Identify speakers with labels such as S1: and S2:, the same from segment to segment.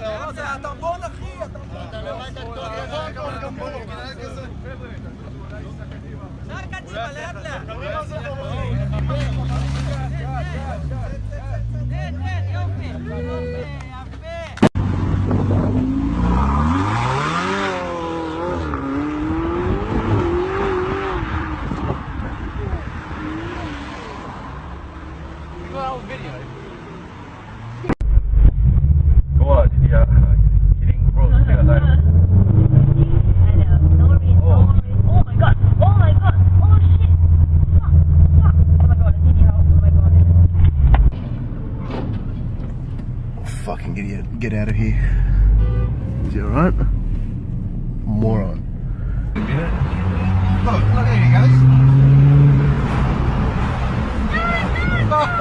S1: לא,
S2: זה הטמבון, אחי! הטמבון! אפשר קדימה,
S1: לאט לאט! Get out of here. Is you alright? Moron. Oh, look, look, there he goes. What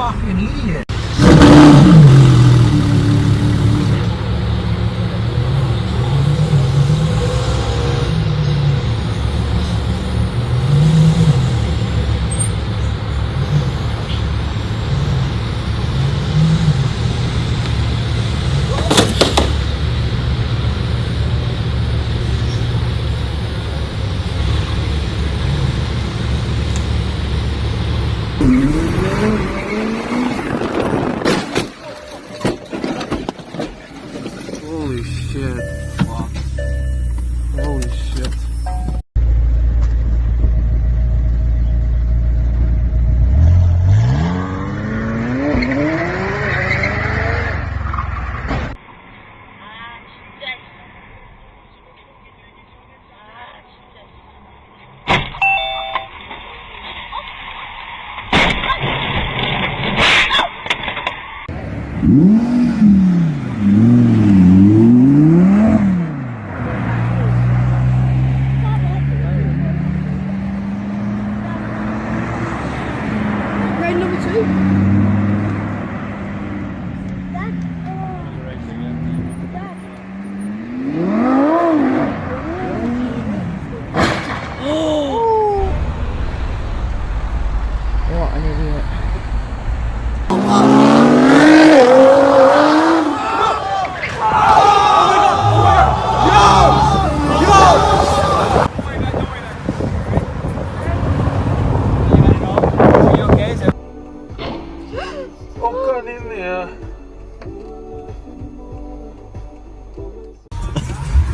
S1: fucking idiot.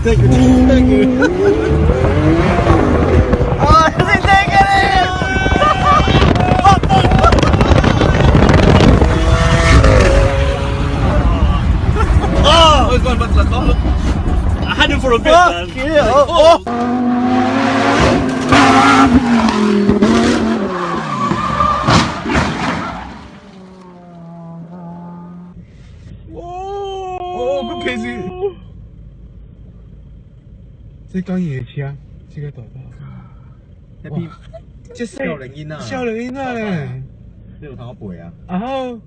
S1: Thank you, thank you. oh, taking it!
S3: Oh, he's going back to the car. I had him for a bit, man.
S1: Yeah, oh, oh. 即講夜車，即刻代包。
S3: 一邊即係少零煙啊！
S1: 少人應該咧。
S3: 呢度睇我背啊！
S1: 然後。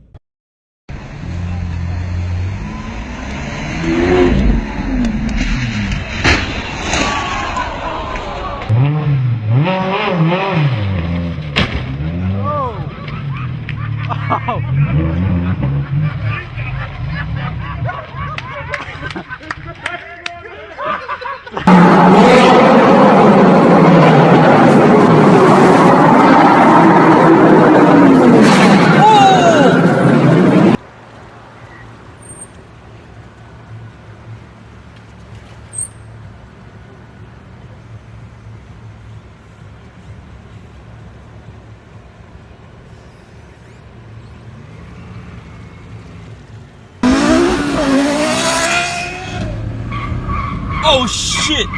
S3: Oh shit!